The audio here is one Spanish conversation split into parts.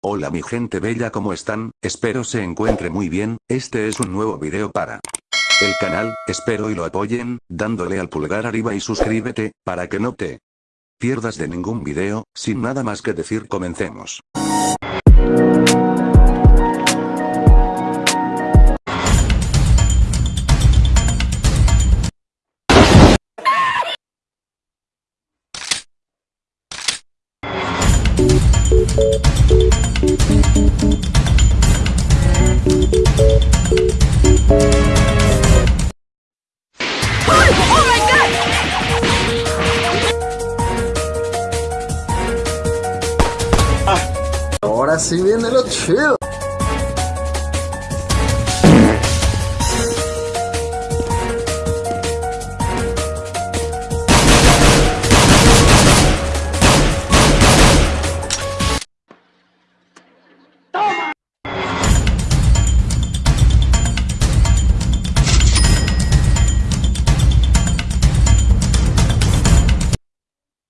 Hola mi gente bella ¿cómo están? Espero se encuentre muy bien, este es un nuevo video para el canal, espero y lo apoyen, dándole al pulgar arriba y suscríbete, para que no te pierdas de ningún video, sin nada más que decir comencemos. Ahora sí viene lo chido.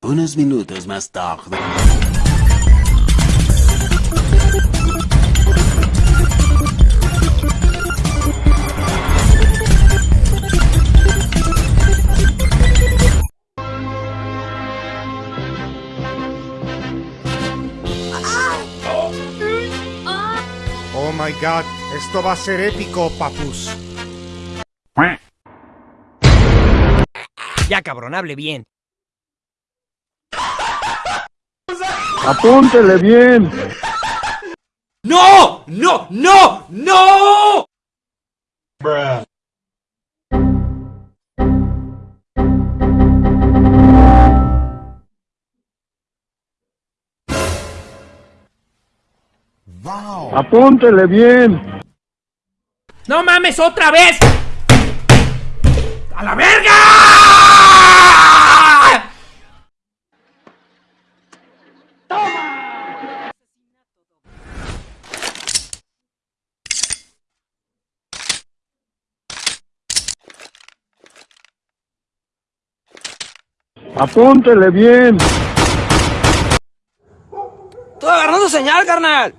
Unos minutos más tarde. Oh my god, esto va a ser épico, papus. Ya cabrón, hable bien. Apúntele bien. ¡No! ¡No! ¡No! ¡No! Apúntele bien. ¡No mames otra vez! ¡A la verga! Apúntele bien. Estoy agarrando señal, carnal.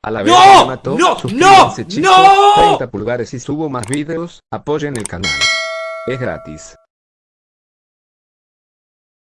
A la ¡No! vez me mató, ¡No! ¡No! chicos, ¡No! 30 pulgares y subo más videos, apoyen el canal. Es gratis.